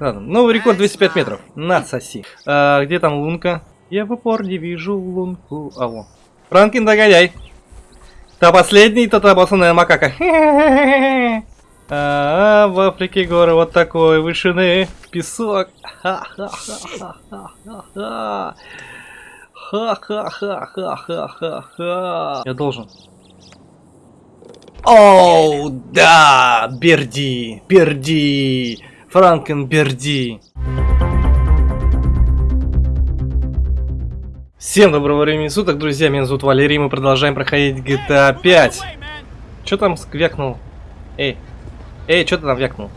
Ладно, новый рекорд 205 метров. На, соси. А, где там лунка? Я в упор не вижу лунку. А, во. Франкин, догоняй. Та последний, то та обоссанная макака. А, в Африке горы вот такой вышины. Песок. Ха-ха-ха-ха-ха-ха. Ха-ха-ха-ха-ха-ха. Я должен. Оу, да, Берди, Берди, Франкен Берди. Всем доброго времени суток, друзья, меня зовут Валерий, мы продолжаем проходить GTA 5. Чё там сквякнул? Эй, эй, чё ты там вякнул?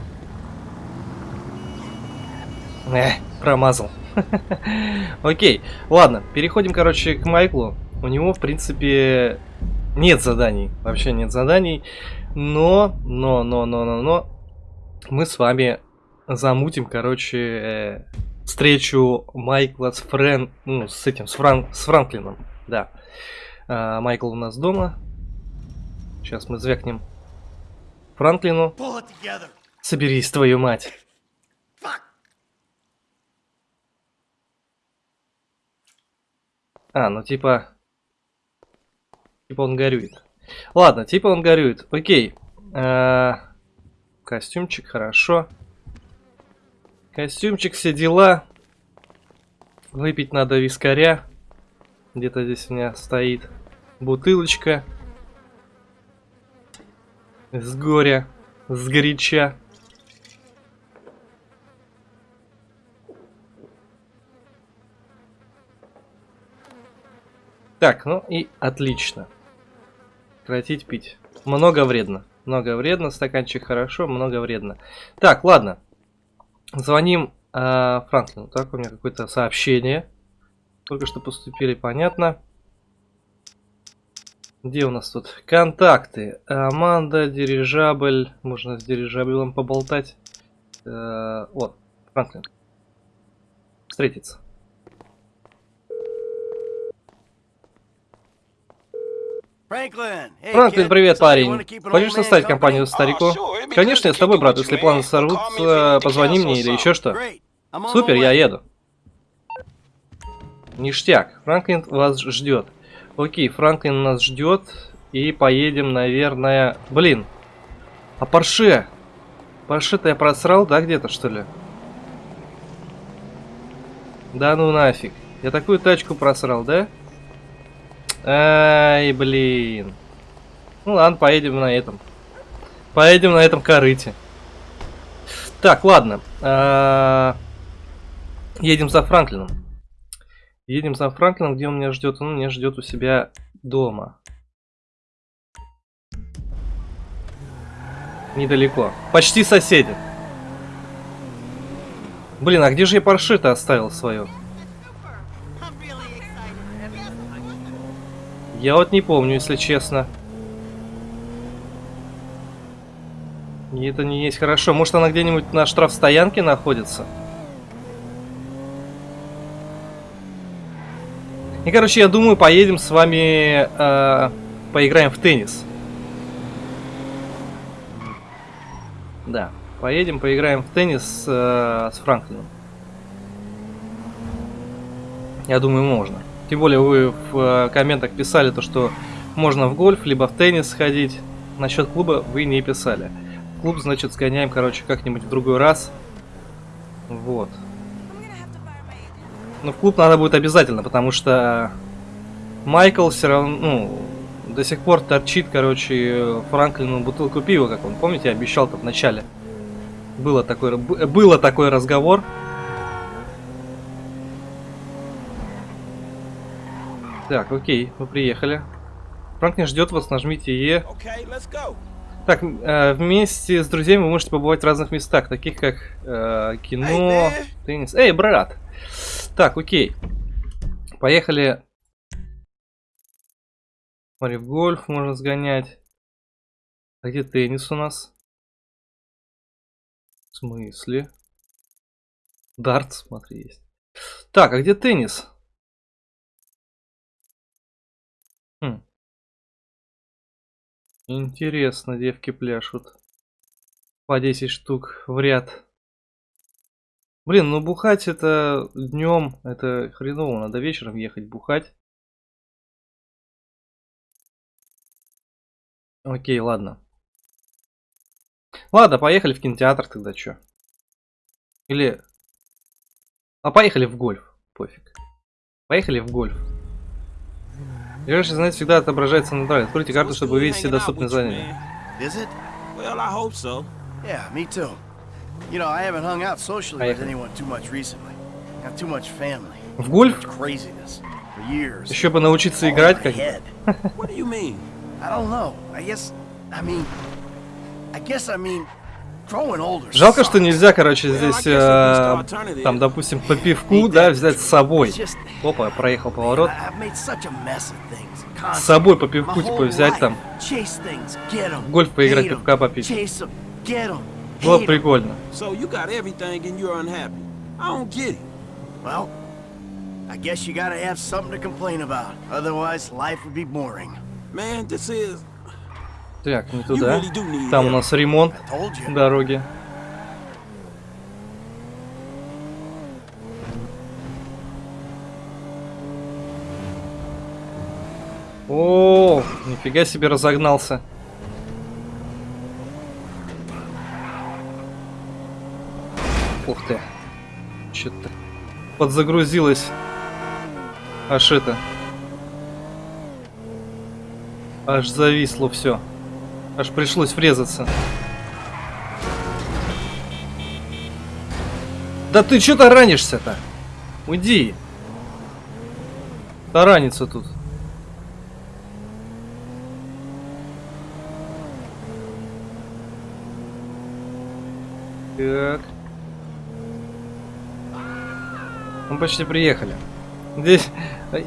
Эх, промазал. Окей, ладно, переходим, короче, к Майклу. У него, в принципе, нет заданий, вообще нет заданий. Но, но, но, но, но, но, мы с вами замутим, короче, э, встречу Майкла с Френ, ну, с этим, с, Фран, с Франклином, да. А, Майкл у нас дома. Сейчас мы звякнем Франклину. Соберись, твою мать. А, ну типа... Типа он горюет. Ладно, типа он горюет. Окей. А, костюмчик, хорошо. Костюмчик, все дела. Выпить надо вискаря. Где-то здесь у меня стоит бутылочка. С горя, с горяча. Так, ну и отлично. Прекратить пить. Много вредно. Много вредно. Стаканчик хорошо, много вредно. Так, ладно. Звоним э, Франклину. Так, у меня какое-то сообщение. Только что поступили, понятно. Где у нас тут? Контакты. Аманда, дирижабль. Можно с дирижаблем поболтать. Э, вот, Франклин. Встретиться. Франклин, привет, парень. Хочешь составить компанию старику? Конечно, я с тобой, брат. Если планы сорвутся, позвони мне или еще что. Супер, я еду. Ништяк. Франклин вас ждет. Окей, Франклин нас ждет. И поедем, наверное... Блин. А Порше? Порше-то я просрал, да, где-то, что ли? Да ну нафиг. Я такую тачку просрал, да? Ай, блин. Ну ладно, поедем на этом. Поедем на этом корыте. Так, ладно. А едем за Франклином. Едем за Франклином, где он меня ждет? Он меня ждет у себя дома. Недалеко. Почти соседи. Блин, а где же я Порше-то оставил свою? Я вот не помню, если честно. И это не есть хорошо. Может она где-нибудь на штрафстоянке находится? И, короче, я думаю, поедем с вами, э, поиграем в теннис. Да, поедем, поиграем в теннис э, с Франклином. Я думаю, можно. Тем более вы в э, комментах писали то, что можно в гольф, либо в теннис сходить. Насчет клуба вы не писали. Клуб, значит, сгоняем, короче, как-нибудь в другой раз. Вот. Но в клуб надо будет обязательно, потому что Майкл все равно, ну, до сих пор торчит, короче, Франклину бутылку пива, как он, помните, обещал-то в начале. Было такой, было такой разговор. Так, окей, мы приехали. Франклин ждет вас, нажмите Е. Так, э, вместе с друзьями вы можете побывать в разных местах, таких как э, кино, теннис. Эй, брат! Так, окей. Поехали. Смотри, в гольф можно сгонять. А где теннис у нас? В смысле? Дарт, смотри, есть. Так, а где теннис? Интересно, девки пляшут. По 10 штук в ряд. Блин, ну бухать это днем, это хреново, надо вечером ехать бухать. Окей, ладно. Ладно, поехали в кинотеатр тогда, чё? Или... А поехали в гольф, пофиг. Поехали в гольф. Ближайший занятие всегда отображается на экране. Откройте карту, чтобы увидеть все доступные занятия. В гольф? Еще бы научиться играть как? I don't know. I guess, I mean, I guess I mean. Жалко, что нельзя, короче, здесь, э, там, допустим, по пивку, да, взять с собой. Опа, проехал поворот. С собой по пивку, типа, взять там. В гольф поиграть, пивка попить. Было прикольно. I guess you gotta have something to complain about. Otherwise, life would be boring. Man, this is... Так, не туда. Там у нас ремонт дороги. О, нифига себе разогнался. Ух ты. Что-то подзагрузилось. Аж это. Аж зависло все. Аж пришлось врезаться. Да ты что-то ранишься-то? Уйди. Таранится тут. Так. Мы почти приехали. Здесь,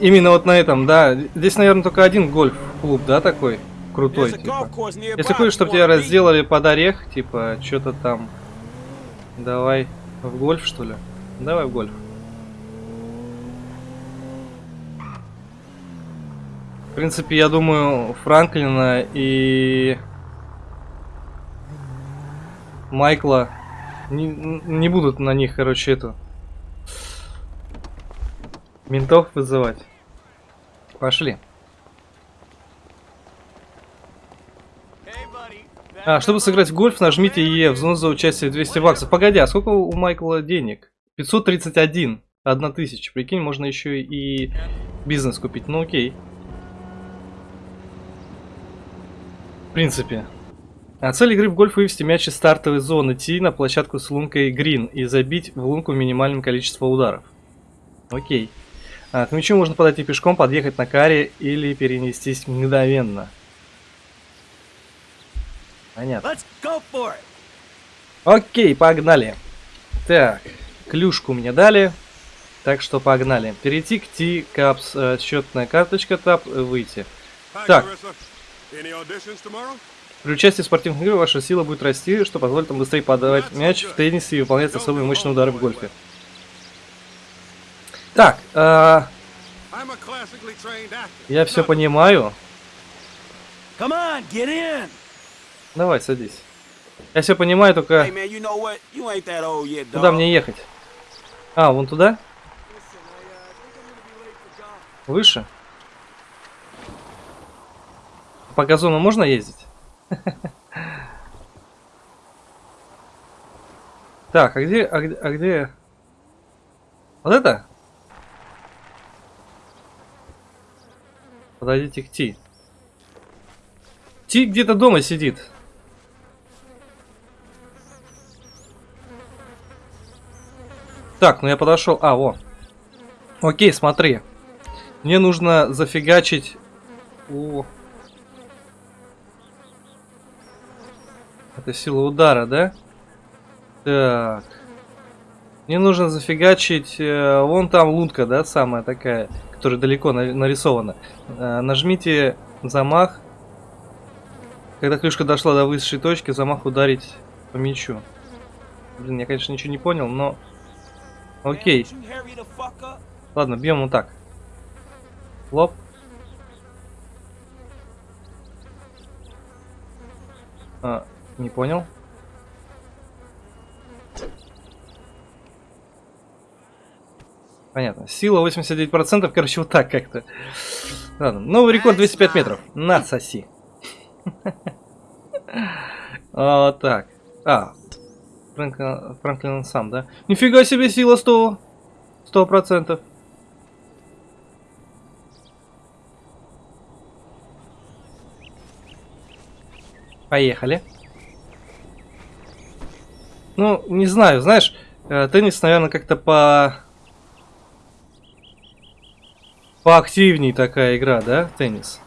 именно вот на этом, да. Здесь, наверное, только один гольф-клуб, да, такой? Крутой, типа. Если хочешь, чтобы тебя разделали под орех, типа, что-то там. Давай в гольф, что ли? Давай в гольф. В принципе, я думаю, Франклина и Майкла не, не будут на них, короче, это ментов вызывать. Пошли. А, чтобы сыграть в гольф, нажмите Е, взнос за участие 200 баксов. Погоди, а сколько у Майкла денег? 531. Одна тысяча. Прикинь, можно еще и бизнес купить. Ну окей. В принципе. А цель игры в гольф вывести мяч из стартовой зоны Ти на площадку с лункой Грин и забить в лунку минимальным количеством ударов. Окей. А, к мячу можно подойти пешком, подъехать на каре или перенестись мгновенно. Понятно. Let's go for it. Окей, погнали. Так, клюшку мне дали. Так что погнали. Перейти к T-Caps. э, Счетная карточка, тап, э, выйти. Так. При участии в спортивных играх ваша сила будет расти, что позволит вам быстрее подавать мяч в теннисе и выполнять особые мощные удары в гольфе. Так, э, я все понимаю. Come on, get in. Давай, садись. Я все понимаю, только Hey man, you know yet, куда мне ехать? А, вон туда? Выше? По газону можно ездить? Так, а где, а где, а где? Вот это? Подойдите к Ти. Ти где-то дома сидит. Так, ну я подошел. А, во. Окей, смотри. Мне нужно зафигачить. О. Это сила удара, да? Так. Мне нужно зафигачить. э, вон там лунка, да, самая такая, которая далеко на- нарисована. Э, нажмите замах. Когда клюшка дошла до высшей точки, замах ударить по мячу. Блин, я, конечно, ничего не понял, но... Окей. Ладно, бьем вот так. Лоп. А, не понял. Понятно. Сила 89%, короче, вот так как-то. Ладно, новый рекорд 205 метров. На, соси. Вот так. А, Фрэнклин, Фрэнклин сам, да? Нифига себе сила 100. 100%. Поехали. Ну, не знаю, знаешь, э, теннис, наверное, как-то по... Поактивней такая игра, да, теннис?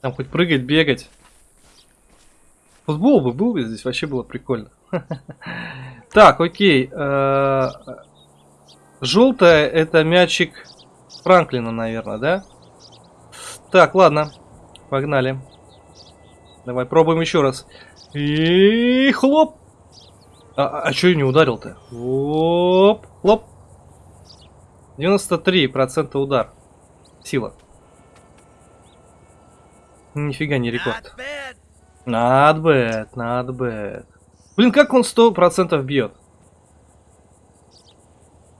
Там хоть прыгать, бегать. Футбол бы был бы здесь, вообще было прикольно. Так, окей. э, Желтая это мячик Франклина, наверное, да? Так, ладно. Погнали. Давай пробуем еще раз. И хлоп. А, а что я не ударил-то? Оп, хлоп. 93% удар. Сила. Нифига не рекорд. Not bad. Not bad. Блин, как он 100% бьет?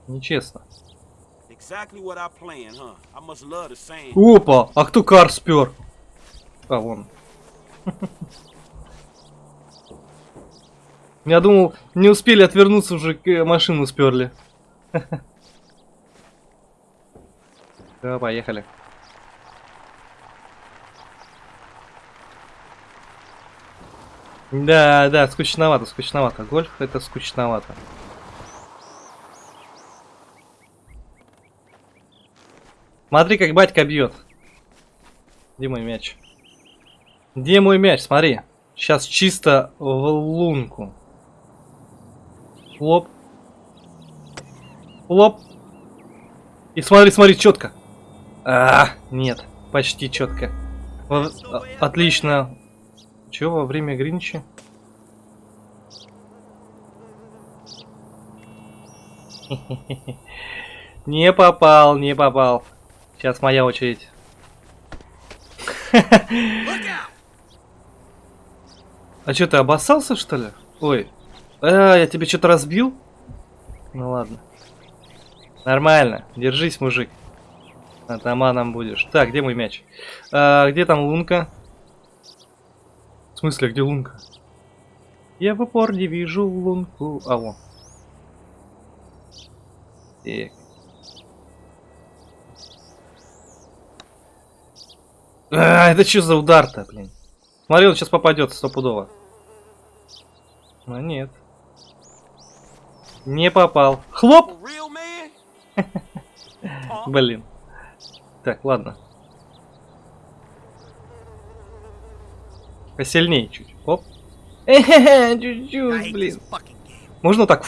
Нечестно. Опа, а кто кар спер? А, вон. Я думал, не успели отвернуться, уже к- э, машину сперли. Да, поехали. Да, да, скучновато, скучновато. Гольф это скучновато. Смотри, как батька бьет. Где мой мяч? Где мой мяч? Смотри. Сейчас чисто в лунку. Хлоп. Хлоп. И смотри, смотри, четко. А, нет, почти четко. Отлично. Чего во время Гринча? Не попал, не попал. Сейчас моя очередь. А что, ты обоссался, что ли? Ой. А, я тебе что-то разбил? Ну ладно. Нормально. Держись, мужик. Атаманом будешь. Так, где мой мяч? А, где там лунка? В смысле, где лунка? Я в упор не вижу лунку. А, вон. Так. А, это что за удар-то, блин? Смотри, он сейчас попадет стопудово. Но нет. Не попал. Хлоп! Блин. Так, ладно. Посильнее чуть. Оп. I чуть-чуть, блин. Можно так?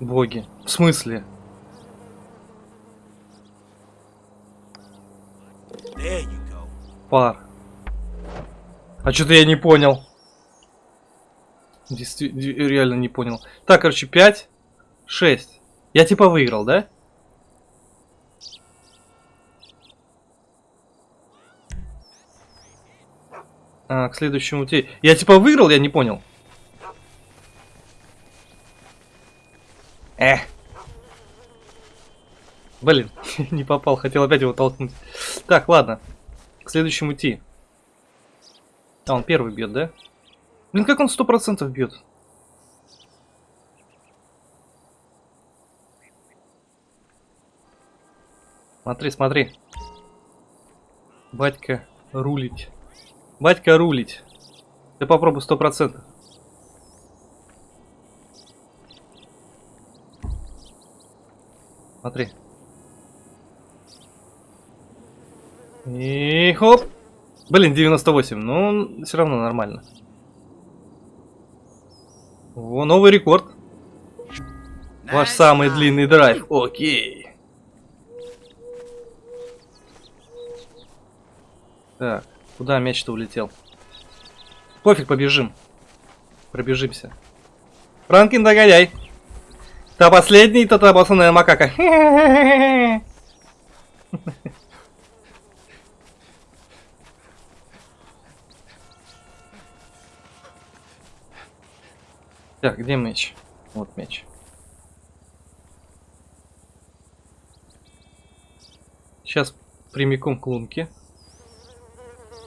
Боги. В смысле? Пар. А что-то я не понял. Действительно, реально не понял. Так, короче, 5, 6. Я типа выиграл, да? А, к следующему те. Я типа выиграл, я не понял. Эх. Блин, не попал, хотел опять его толкнуть. Так, ладно. К следующему идти. А, он первый бьет, да? Блин, как он сто процентов бьет? Смотри, смотри. Батька рулить. Батька рулить. Ты попробуй сто процентов. Смотри. И хоп. Блин, 98. Ну, все равно нормально. О, новый рекорд. Ваш самый длинный драйв. Окей. Так, Куда мяч-то улетел? Пофиг, побежим. Пробежимся. Франкин догоняй. Та последний, то та босаная макака. Так, где меч? Вот меч. Сейчас прямиком к лунке.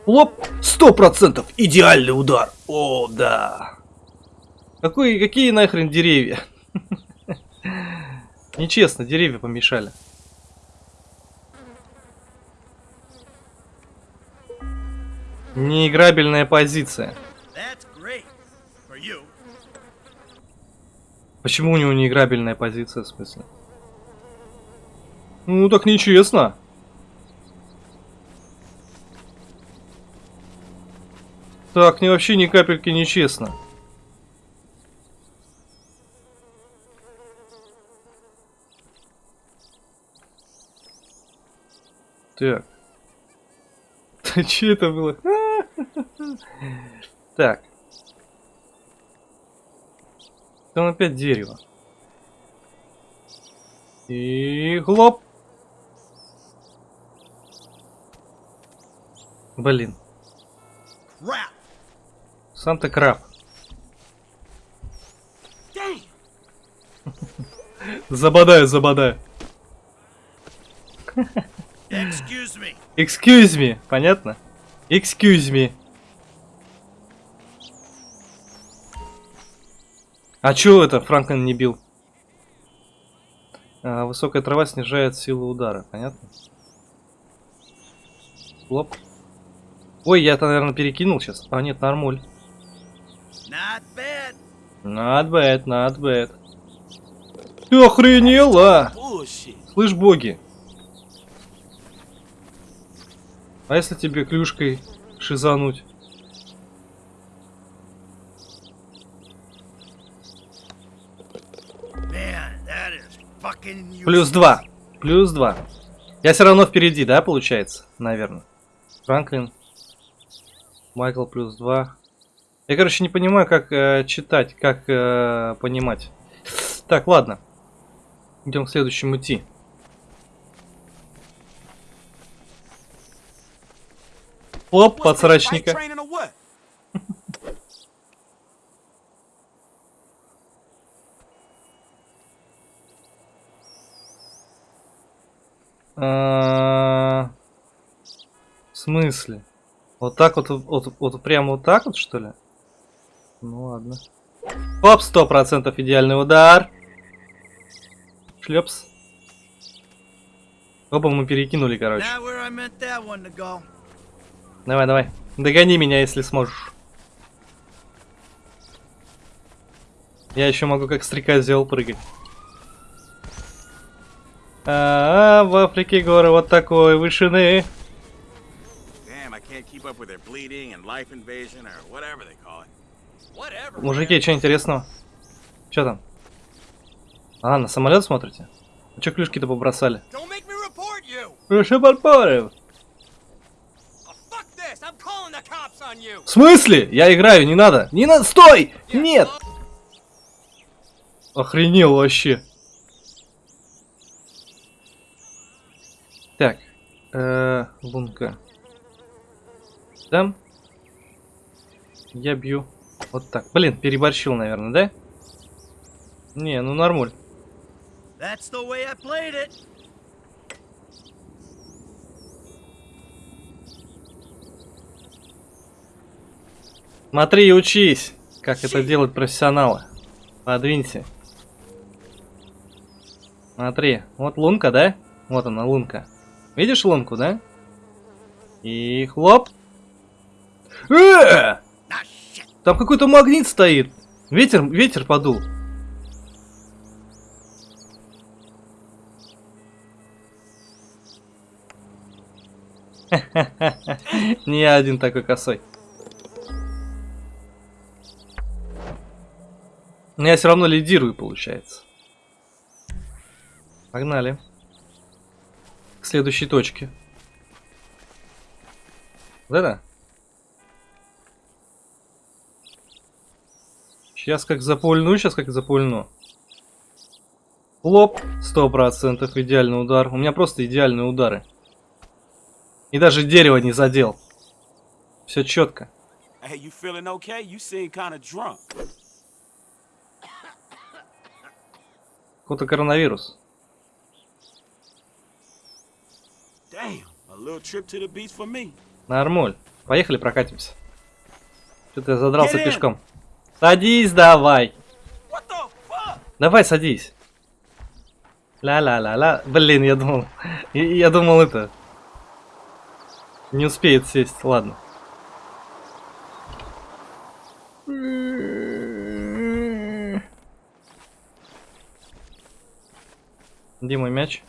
Лоп! Сто процентов! Идеальный удар! О, да! Какой, какие нахрен деревья? Нечестно, деревья помешали. Неиграбельная позиция. Почему у него неиграбельная позиция, в смысле? Ну, так нечестно. Так, не вообще ни капельки нечестно. Так. Че это было? Так. Там опять дерево. И хлоп. Блин, Crap. Сам ты краб. Забодаю, забодаю. Excuse me. Excuse me, понятно? Excuse me. А чё это Франклин не бил? А, высокая трава снижает силу удара, понятно? Лоп. Ой, я это, наверное, перекинул сейчас. А, нет, нормуль. Not bad. Not bad, not bad. Ты охренела! Слышь, боги. А если тебе клюшкой шизануть? Плюс два. Плюс два. Я все равно впереди, да, получается? Наверное. Франклин. Майкл плюс два. Я, короче, не понимаю, как э, читать, как э, понимать. Так, ладно. Идем к следующему идти. Оп, подсрачника. А, В смысле? Вот так вот, вот, вот прямо вот так вот, что ли? Ну ладно. Оп, сто процентов идеальный удар. Шлепс. Оба мы перекинули, короче. Давай, давай. Догони меня, если сможешь. Я еще могу как стрекозел прыгать. А, в Африке горы вот такой вышины. Damn, I can't keep up with their bleeding and life invasion or whatever they call it. Мужики, что интересного? Что там? А, на самолет смотрите? А что клюшки-то побросали? Прошу подпоры. Oh. В смысле? Я играю, не надо. Не надо, стой! Нет! Охренел вообще. Так. Э, лунка. Там. Я бью. Вот так. Блин, переборщил, наверное, да? Не, ну нормуль. That's the way I played it. Смотри и учись, как это делают профессионалы. Подвинься. Смотри, вот лунка, да? Вот она, лунка. Видишь лунку, да? И хлоп. Э! Там какой-то магнит стоит. Ветер, ветер подул. Не один такой косой. Но я все равно лидирую, получается. Погнали. К следующей точке. Вот Сейчас как запульну, сейчас как запульну. Сто процентов идеальный удар. У меня просто идеальные удары. И даже дерево не задел. Все четко. Hey, you feeling okay? You seem kind of drunk. Какой-то коронавирус. Damn, a little trip to the beach for me. Нормуль. Поехали прокатимся. Что-то я задрался пешком. Садись давай. Давай садись. Ла-ла-ла-ла. Блин, я думал... Я, я думал это... Не успеет сесть. Ладно. Где мой мяч?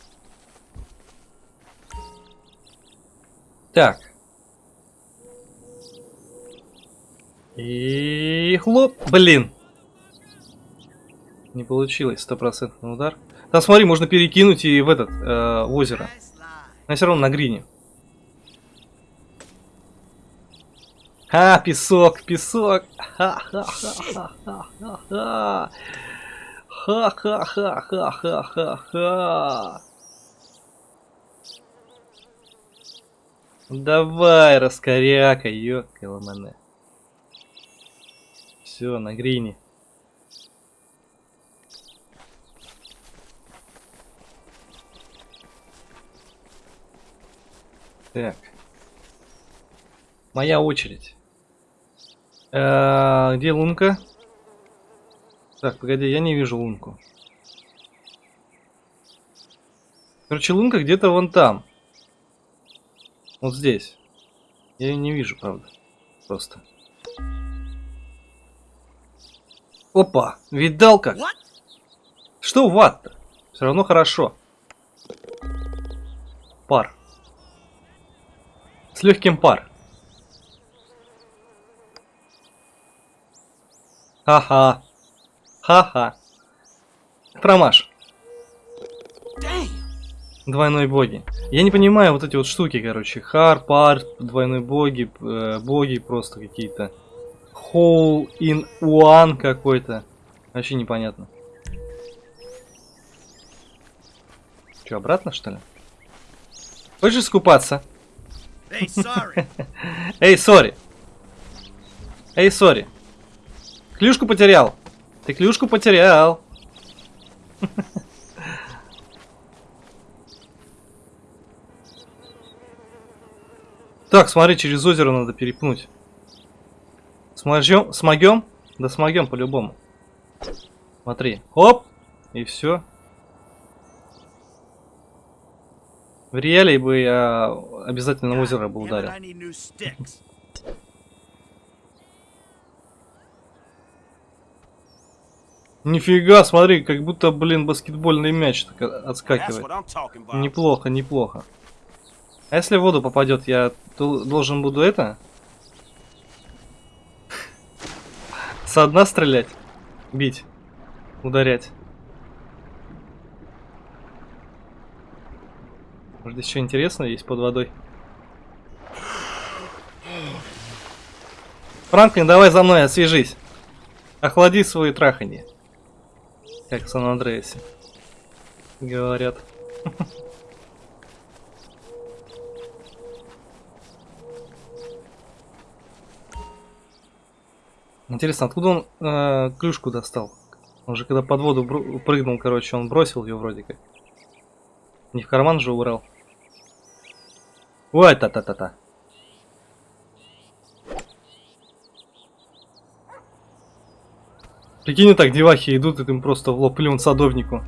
Так. И хлоп. Блин. Не получилось, стопроцентный удар. Там смотри, можно перекинуть и в этот, э, в озеро. Но все равно на грине. А, песок, песок. Ха-ха-ха-ха-ха-ха. Ха-ха-ха-ха-ха-ха. Давай, раскоряка, ёкаламане. Все, на грине. Так. Моя очередь. Э, Где лунка? Так, погоди, я не вижу лунку. Короче, лунка где-то вон там. Вот здесь. Я ее не вижу, правда. Просто. Опа, видал как? Что ват-то? Все равно хорошо. Пар. С легким пар. Ха-ха. Ха-ха. Промаш. Двойной боги. Я не понимаю вот эти вот штуки, короче. Хар, пар, двойной боги, э, боги просто какие-то. Hole in one какой-то. Вообще непонятно. Че, обратно что ли? Хочешь искупаться? Эй, сори. Эй, сори. Клюшку потерял. Ты клюшку потерял. Так, смотри, через озеро надо перепнуть. Смогем? Смогем? Да смогем по-любому. Смотри. Оп! И все. В реале бы я обязательно озеро бы ударил. Нифига, смотри, как будто, блин, баскетбольный мяч так отскакивает. Неплохо, неплохо. А если в воду попадет, я дол- должен буду это? Со дна стрелять? Бить? Ударять? Может здесь что интересное есть под водой? Франклин, давай за мной, освежись. Охлади свои траханье. Как в Сан-Андреасе. Говорят. Интересно, откуда он э, клюшку достал? Он же когда под воду прыгнул, короче, он бросил ее вроде как. Не в карман же убрал. Ой, та-та-та-та. Прикинь, так девахи идут, и им просто в лоб плюнут садовнику.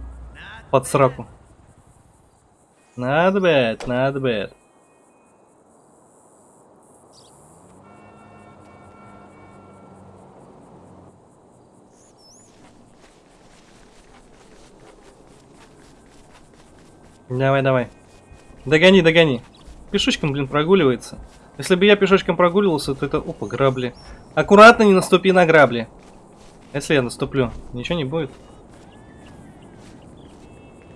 Под сраку. Not bad, not bad. Давай, давай. Догони, догони. Пешочком, блин, прогуливается. Если бы я пешочком прогуливался, то это... Опа, грабли. Аккуратно не наступи на грабли. Если я наступлю, ничего не будет.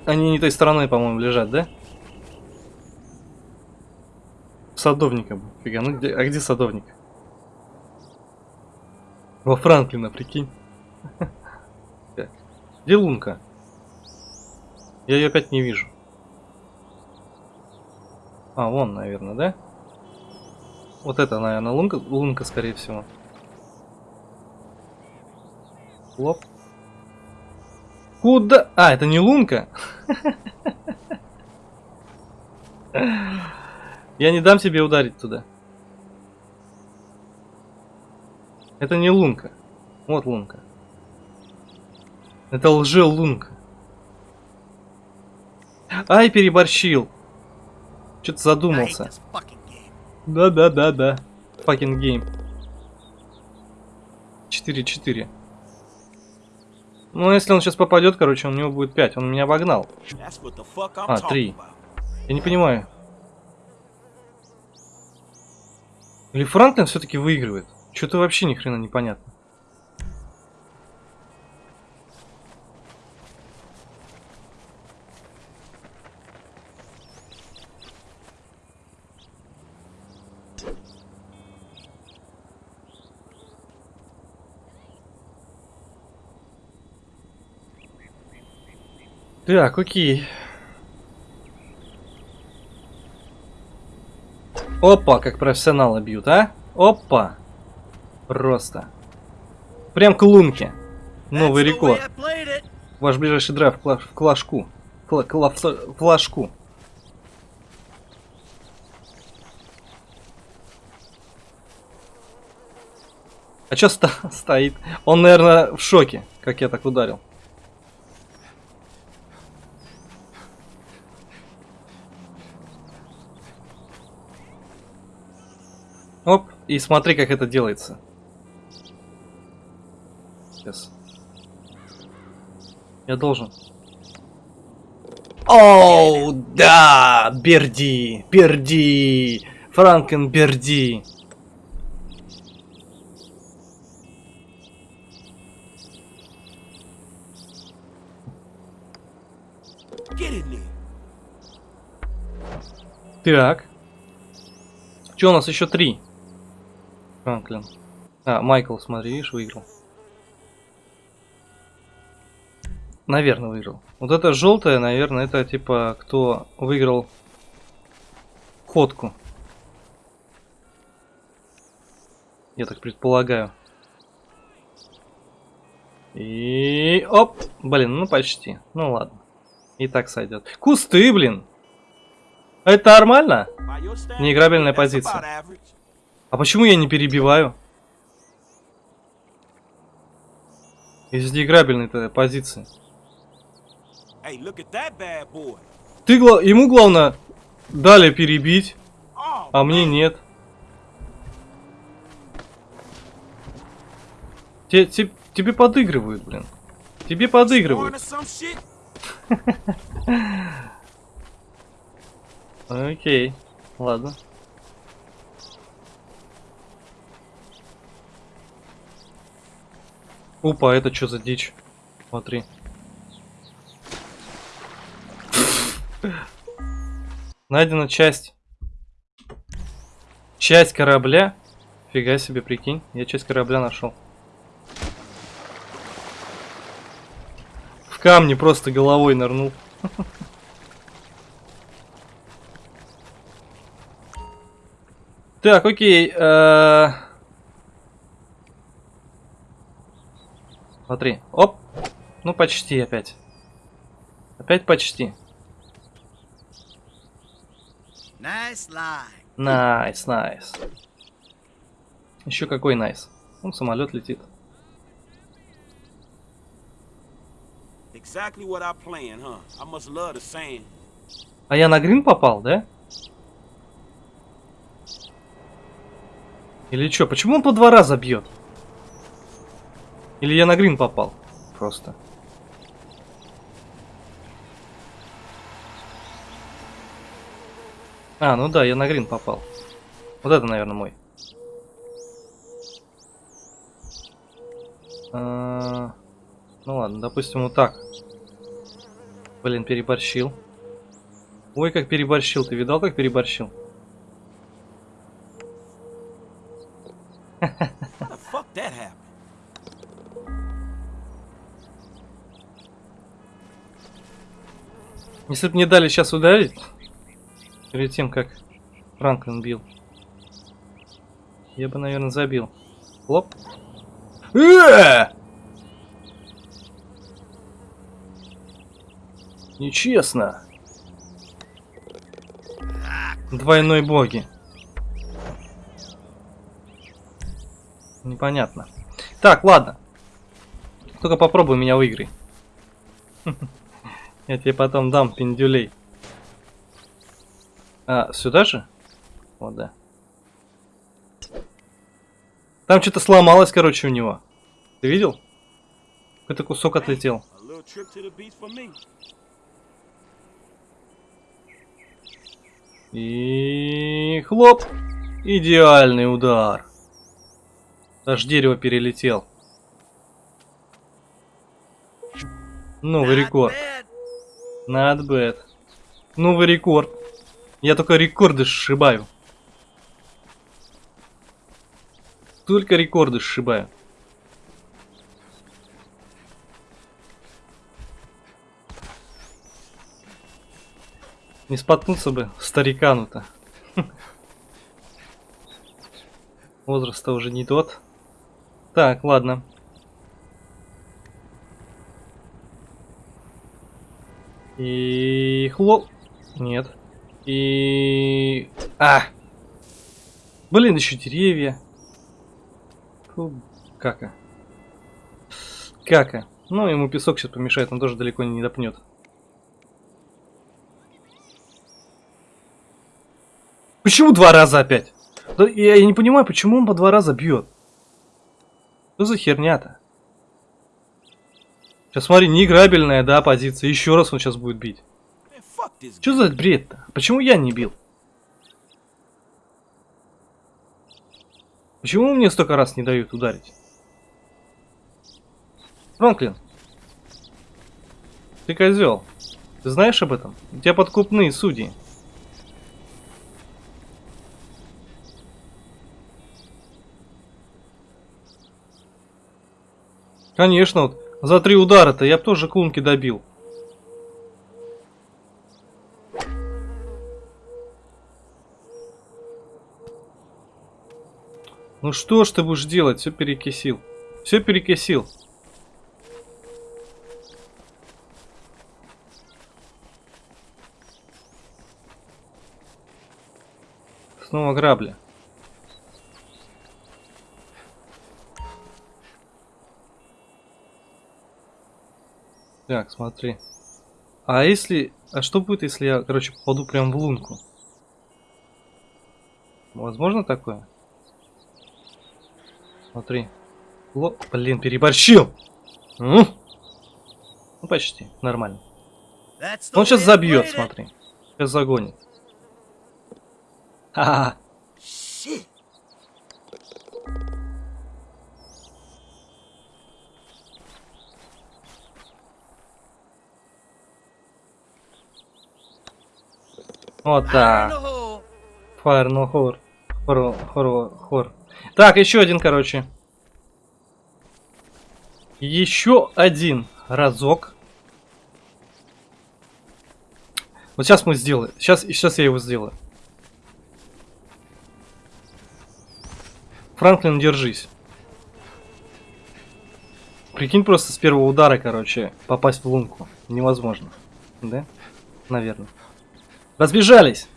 Они не той стороной, по-моему, лежат, да? Садовника. Фига, ну где, а где садовник? Во Франклина, прикинь. Где лунка? Я ее опять не вижу. А, вон, наверное, да? Вот это, наверное, лунка, лунка, скорее всего. Хлоп. Куда? А, это не лунка? Я не дам тебе ударить туда. Это не лунка. Вот лунка. Это лже-лунка. Ай, переборщил. Что-то задумался. Да-да-да-да. Fucking game. 4-4. Ну, если он сейчас попадет, короче, у него будет 5. Он меня обогнал. А, talking три. about. Я не понимаю. Или Франклин все-таки выигрывает? Что-то вообще ни хрена непонятно. Так, окей. Опа, как профессионалы бьют, а? Опа. Просто. Прям к лунке. Новый рекорд. Ваш ближайший драйв в кла- в клашку. Кла- кла- в флажку. А чё ста- стоит? Он, наверное, в шоке, как я так ударил. Оп, и смотри, как это делается. Сейчас. Я должен. Оу, да, Берди, Берди, Франкен Берди. Так. Что у нас еще три? Франклин. А, Майкл, смотри, видишь, выиграл. Наверное, выиграл. Вот это желтое, наверное, это типа кто выиграл ходку. Я так предполагаю. И оп, блин, ну почти. Ну ладно. И так сойдет. Кусты, блин. Это нормально? Неиграбельная позиция. А почему я не перебиваю? Из играбельной-то позиции. Hey. Ты гла- ему главное дали перебить, Oh, а мне нет. Те- те- тебе подыгрывают, блин. Тебе подыгрывают. Окей, ладно. Опа, это что за дичь? Смотри. Найдена часть. Часть корабля. Фига себе, прикинь. Я часть корабля нашел. В камни просто головой нырнул. Так, окей. Смотри. Оп. Ну, почти опять. Опять почти. Nice. Nice, nice. Еще какой nice. Он самолет летит. Exactly what I planned, huh? I must love the sand. А я на грин попал, да? Или что? Почему он по два раза бьет? Или я на грин попал? Просто. А, ну да, я на грин попал. Вот это, наверное, мой. А, Ну ладно, допустим, вот так. Блин, переборщил. Ой, как переборщил. Ты видал, как переборщил? How Если бы мне дали сейчас ударить, перед тем, как Франклин бил, я бы, наверное, забил. Хлоп. Э! Нечестно. Двойной боги. Непонятно. Так, ладно. Только попробуй меня выиграй. Я тебе потом дам пиндюлей. А, сюда же? Вот, да. Там что-то сломалось, короче, у него. Ты видел? Какой-то кусок отлетел. И хлоп. Идеальный удар. Аж дерево перелетел. Новый рекорд. Not bad. Новый рекорд. Я только рекорды сшибаю. Только рекорды сшибаю. Не споткнуться бы старикану-то. Возраст-то уже не тот. Так, ладно. И хлоп. Нет. И... А! Блин, еще деревья. Фу, кака. Кака. Ну, ему песок сейчас помешает, он тоже далеко не допнет. Почему два раза опять? Да я, я не понимаю, почему он по два раза бьет. Что за херня-то? Сейчас смотри, неиграбельная, да, позиция. Еще раз он сейчас будет бить. Что за бред-то? Почему я не бил? Почему мне столько раз не дают ударить? Франклин. Ты козел. Ты знаешь об этом? У тебя подкупные судьи. Конечно, вот за три удара-то я тоже клунки добил. Ну что ж ты будешь делать? Все перекисил. Все перекисил. Снова грабли. Так, смотри. А если... А что будет, если я, короче, попаду прям в лунку? Возможно такое? Смотри. Ло... Блин, переборщил! М? Ну, почти. Нормально. Он сейчас забьет, смотри. Сейчас загонит. Ха-ха. Вот Fire. Фаер, но хор. Хор, хор, хор. Так, еще один, короче. Еще один разок. Вот сейчас мы сделаем. Сейчас, сейчас я его сделаю. Франклин, держись. Прикинь, просто с первого удара, короче, попасть в лунку. Невозможно. Да? Наверное. Разбежались!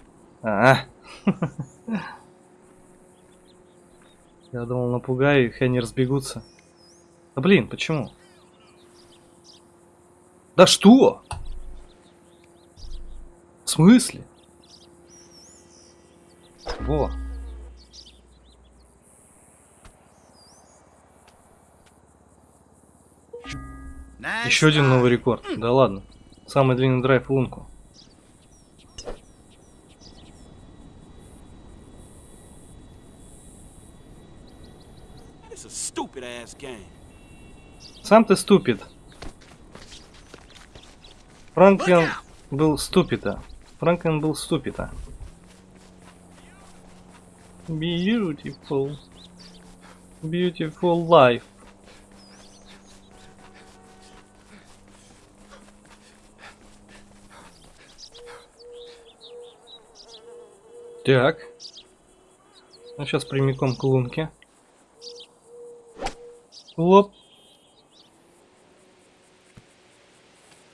А, Я думал, напугаю их, и они разбегутся. Да блин, почему? Да что? В смысле? Во. Еще один новый рекорд. Да ладно. Самый длинный драйв в лунку. It's a stupid ass game. Сам ты ступид. Франклин был ступида. Франклин был ступида. Beautiful. Beautiful life. Так. Ну, сейчас прямиком к лунке. Лоп.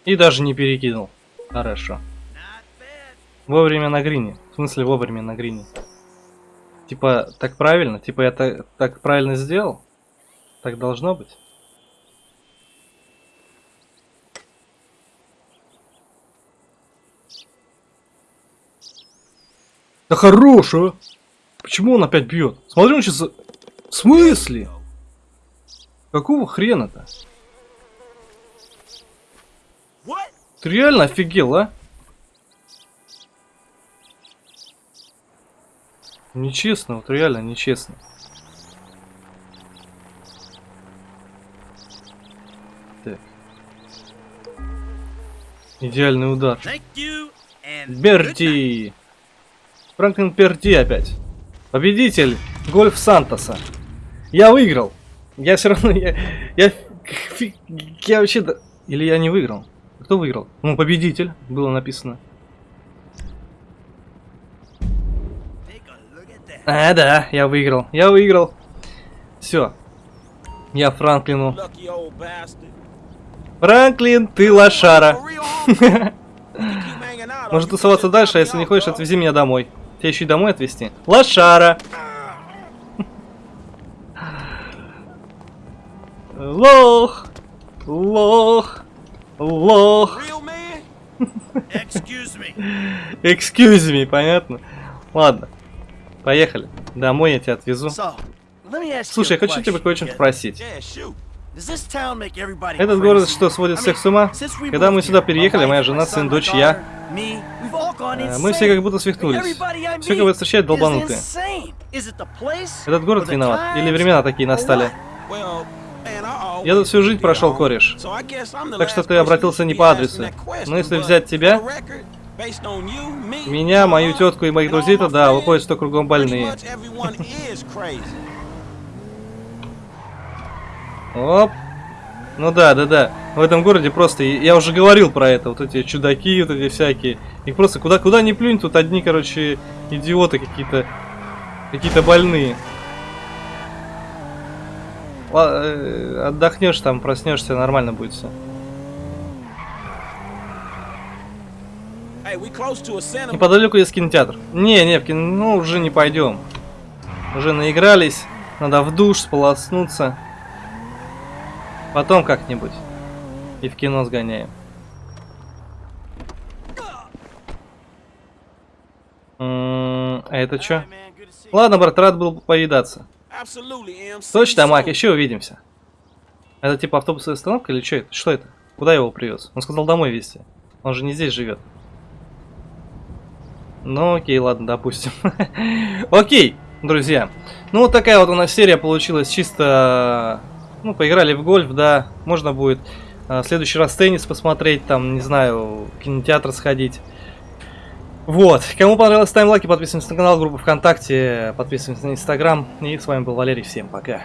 И даже не перекинул. Хорошо. Вовремя на грине. В смысле вовремя на грине? Типа, так правильно? Типа я так, так правильно сделал? Так должно быть? Да хорош, а! Почему он опять бьет? Смотри, он сейчас... В смысле? Какого хрена-то? Ты реально офигел, а? Нечестно, вот реально нечестно. Так. Идеальный удар. Берти! Франклин Перти опять. Победитель Гольф Сантоса. Я выиграл. Я все равно... Я, я, я вообще... да- Или я не выиграл? Кто выиграл? Ну, победитель. Было написано. А, да, я выиграл. Я выиграл. Все. Я Франклину. Франклин, ты лошара. Может тусоваться дальше, а если не хочешь, отвези меня домой. Тебя еще и домой отвезти? Лошара. Лох. Лох. Лох. Excuse me. Excuse me, понятно? Ладно. Поехали. Домой я тебя отвезу. So, Слушай, я хочу тебя кое-что спросить. Этот город что, сводит всех с ума? Когда мы сюда переехали, моя жена, сын, дочь, я, э, мы все как будто свихнулись. Все, кого встречают, долбанутые. Этот город виноват. Или времена такие настали. what? Well, man, I Я тут всю жизнь прошел, кореш. Так что ты обратился не по адресу. Но если взять тебя, меня, мою тетку и моих друзей, то да, выходит, что кругом больные. Оп. Ну да, да, да. В этом городе просто, я уже говорил про это, вот эти чудаки, вот эти всякие. Их просто куда, куда ни плюнь, тут одни, короче, идиоты какие-то, какие-то больные. Э, Отдохнешь там, проснешься, нормально будет все. Неподалеку есть кинотеатр. Не, не, в кино, ну уже не пойдем. Уже наигрались, надо в душ сполоснуться. Потом как-нибудь. И в кино сгоняем. А это что? Ладно, брат, рад был повидаться. Точно, soon. еще увидимся. Это типа автобусная остановка или что это? Что это? Куда его привез? Он сказал домой везти. Он же не здесь живет. Ну окей, ладно, допустим. окей, друзья. Ну вот такая вот у нас серия получилась чисто... Ну, поиграли в гольф, да. Можно будет а, в следующий раз теннис посмотреть, там, не знаю, в кинотеатр сходить. Вот. Кому понравилось, ставим лайки, подписываемся на канал, группу ВКонтакте, подписываемся на Инстаграм. И с вами был Валерий. Всем пока.